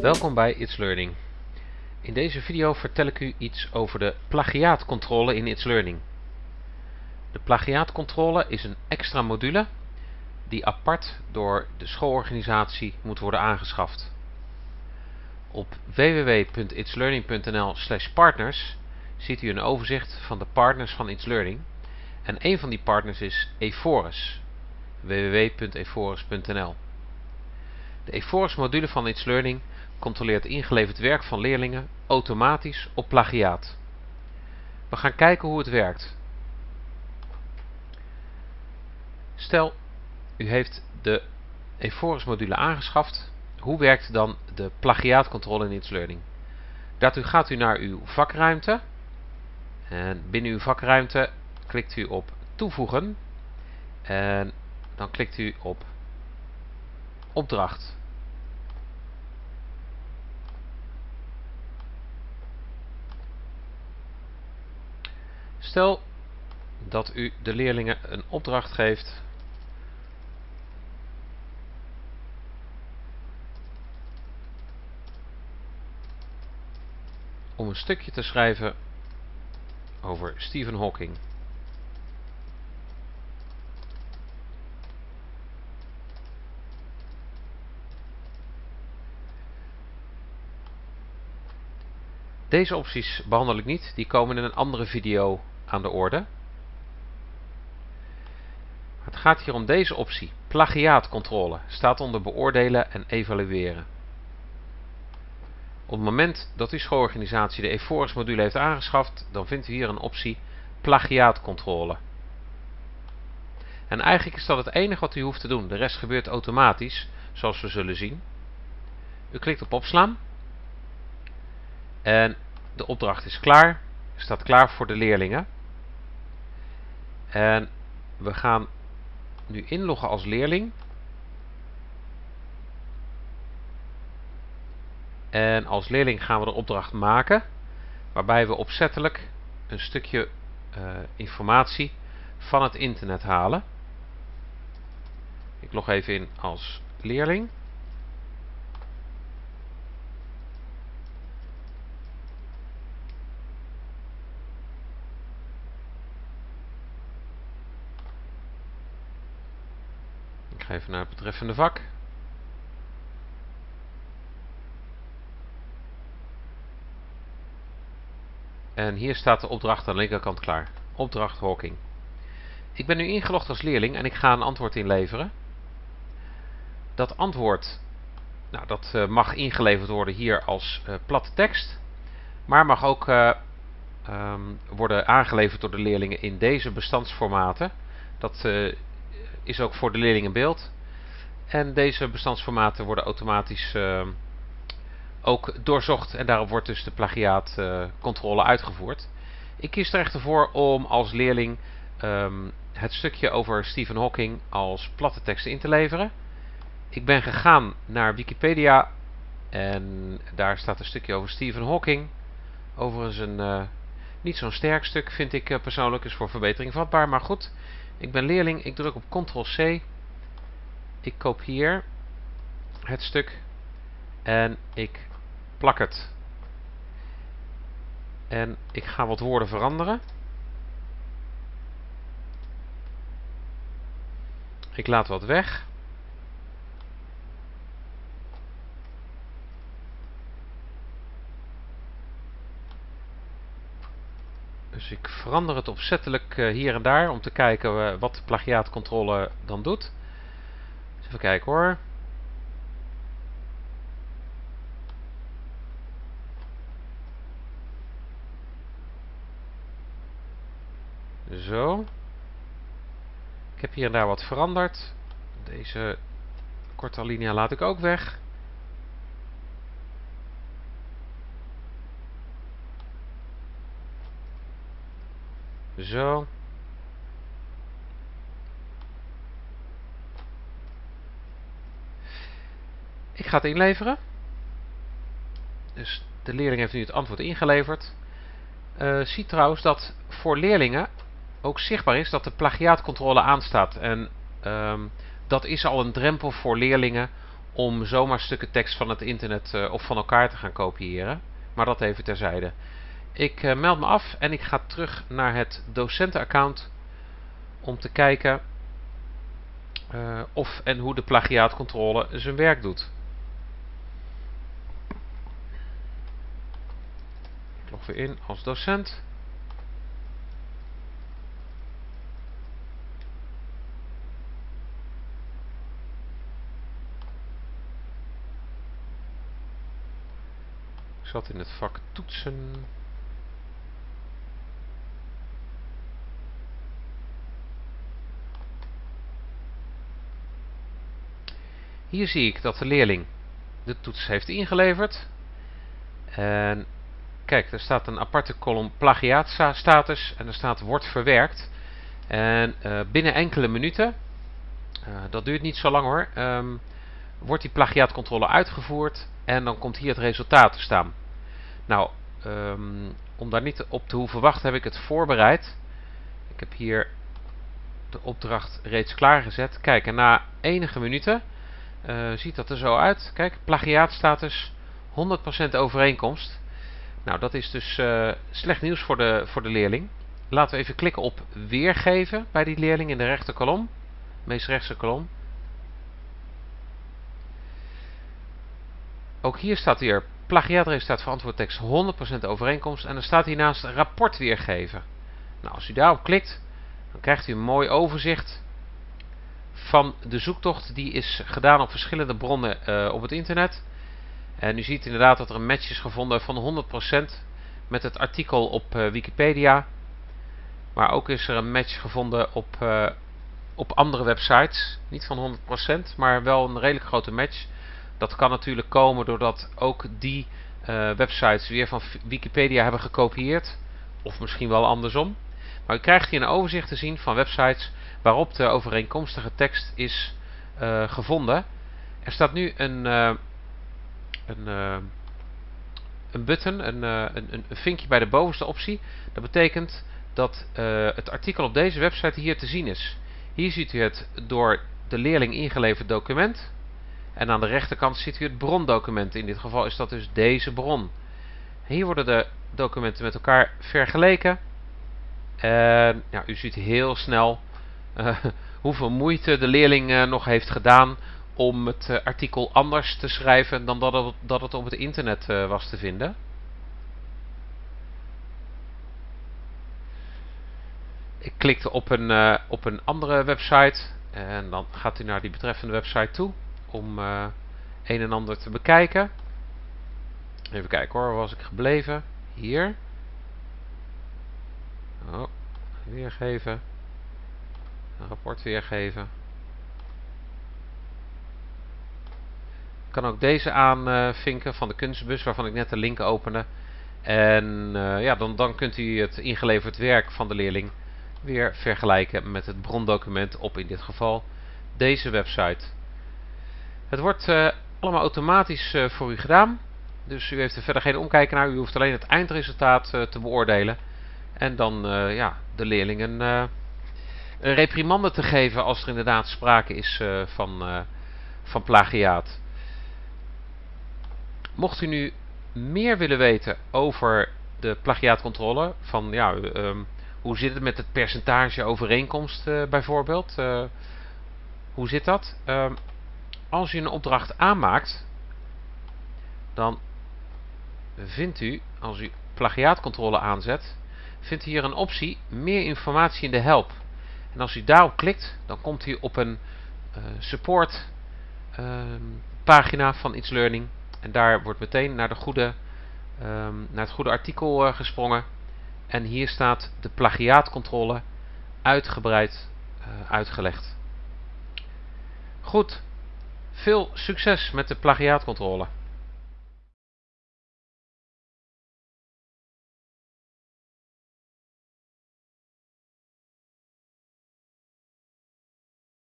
Welkom bij It's Learning. In deze video vertel ik u iets over de plagiaatcontrole in It's Learning. De plagiaatcontrole is een extra module die apart door de schoolorganisatie moet worden aangeschaft. Op www.itslearning.nl partners ziet u een overzicht van de partners van It's Learning en een van die partners is Eforus www.eforus.nl De Eforus module van It's Learning controleert ingeleverd werk van leerlingen automatisch op plagiaat. We gaan kijken hoe het werkt. Stel, u heeft de Eforus module aangeschaft. Hoe werkt dan de plagiaatcontrole in It's Learning? Daartoe gaat u naar uw vakruimte. En binnen uw vakruimte klikt u op toevoegen. En dan klikt u op opdracht. Stel dat u de leerlingen een opdracht geeft om een stukje te schrijven over Stephen Hawking. Deze opties behandel ik niet, die komen in een andere video aan de orde. Het gaat hier om deze optie, plagiaatcontrole, staat onder beoordelen en evalueren. Op het moment dat uw schoolorganisatie de Eforus module heeft aangeschaft, dan vindt u hier een optie plagiaatcontrole. En eigenlijk is dat het enige wat u hoeft te doen, de rest gebeurt automatisch, zoals we zullen zien. U klikt op opslaan en de opdracht is klaar, staat klaar voor de leerlingen. En we gaan nu inloggen als leerling. En als leerling gaan we de opdracht maken, waarbij we opzettelijk een stukje uh, informatie van het internet halen. Ik log even in als leerling. Even naar het betreffende vak. En hier staat de opdracht aan de linkerkant klaar. Opdracht Hawking. Ik ben nu ingelogd als leerling en ik ga een antwoord inleveren. Dat antwoord nou, dat, uh, mag ingeleverd worden hier als uh, platte tekst. Maar mag ook uh, um, worden aangeleverd door de leerlingen in deze bestandsformaten. Dat is ook voor de leerlingen beeld. En deze bestandsformaten worden automatisch uh, ook doorzocht en daarop wordt dus de plagiaatcontrole uitgevoerd. Ik kies er echter voor om als leerling um, het stukje over Stephen Hawking als platte tekst in te leveren. Ik ben gegaan naar Wikipedia en daar staat een stukje over Stephen Hawking. Overigens een uh, niet zo'n sterk stuk vind ik uh, persoonlijk, is voor verbetering vatbaar, maar goed. Ik ben leerling, ik druk op Ctrl-C. Ik kopieer het stuk en ik plak het. En ik ga wat woorden veranderen. Ik laat wat weg. Dus ik verander het opzettelijk uh, hier en daar om te kijken uh, wat de plagiaatcontrole dan doet. Dus even kijken hoor. Zo. Ik heb hier en daar wat veranderd. Deze korte alinea laat ik ook weg. Zo. Ik ga het inleveren. Dus de leerling heeft nu het antwoord ingeleverd. Uh, zie trouwens dat voor leerlingen ook zichtbaar is dat de plagiaatcontrole aanstaat. En um, dat is al een drempel voor leerlingen om zomaar stukken tekst van het internet uh, of van elkaar te gaan kopiëren. Maar dat even terzijde. Ik uh, meld me af en ik ga terug naar het docentenaccount om te kijken uh, of en hoe de plagiaatcontrole zijn werk doet. Ik log weer in als docent. Ik zat in het vak toetsen. Hier zie ik dat de leerling de toets heeft ingeleverd. En kijk, er staat een aparte kolom plagiaatstatus en er staat wordt verwerkt. En uh, binnen enkele minuten, uh, dat duurt niet zo lang hoor, um, wordt die plagiaatcontrole uitgevoerd en dan komt hier het resultaat te staan. Nou, um, om daar niet op te hoeven wachten heb ik het voorbereid. Ik heb hier de opdracht reeds klaargezet. Kijk, en na enige minuten uh, ziet dat er zo uit. Kijk, plagiaatstatus 100% overeenkomst. Nou, dat is dus uh, slecht nieuws voor de, voor de leerling. Laten we even klikken op weergeven bij die leerling in de rechterkolom. Meest rechtse kolom. Ook hier staat weer plagiaatresultaat verantwoord tekst 100% overeenkomst. En er staat hiernaast rapport weergeven. Nou, als u daarop klikt, dan krijgt u een mooi overzicht van de zoektocht. Die is gedaan op verschillende bronnen uh, op het internet. En u ziet inderdaad dat er een match is gevonden van 100% met het artikel op uh, Wikipedia. Maar ook is er een match gevonden op, uh, op andere websites. Niet van 100%, maar wel een redelijk grote match. Dat kan natuurlijk komen doordat ook die websites weer van Wikipedia hebben gekopieerd. Of misschien wel andersom. Maar u krijgt hier een overzicht te zien van websites waarop de overeenkomstige tekst is uh, gevonden. Er staat nu een, uh, een, een button, een, een, een, vinkje bij de bovenste optie. Dat betekent dat het artikel op deze website hier te zien is. Hier ziet u het door de leerling ingeleverd document. En aan de rechterkant ziet u het brondocument. In dit geval is dat dus deze bron. Hier worden de documenten met elkaar vergeleken. En u ziet heel snel hoeveel moeite de leerling uh, nog heeft gedaan om het uh, artikel anders te schrijven dan dat het, dat het op het internet was te vinden. Ik klikte op een, op een andere website en dan gaat u naar die betreffende website toe om een en ander te bekijken. Even kijken hoor, waar was ik gebleven? Hier. Oh, weergeven. Een rapport weergeven. Ik kan ook deze aanvinken van de kunstbus waarvan ik net de link opende. En uh, ja, dan, dan kunt u het ingeleverd werk van de leerling weer vergelijken met het brondocument op in dit geval deze website. Het wordt uh, allemaal automatisch uh, voor u gedaan. Dus u heeft er verder geen omkijken naar. U hoeft alleen het eindresultaat te beoordelen. En dan ja, de leerlingen een reprimande te geven als er inderdaad sprake is van, van plagiaat. Mocht u nu meer willen weten over de plagiaatcontrole, van ja, um, hoe zit het met het percentage overeenkomst bijvoorbeeld, hoe zit dat? Um, als u een opdracht aanmaakt, dan vindt u, als u plagiaatcontrole aanzet, vindt u hier een optie meer informatie in de help. En als u daarop klikt, dan komt u op een uh, support uh, pagina van It's Learning. En daar wordt meteen naar, de goede, um, naar het goede artikel uh, gesprongen. En hier staat de plagiaatcontrole uitgebreid uh, uitgelegd. Goed, veel succes met de plagiaatcontrole.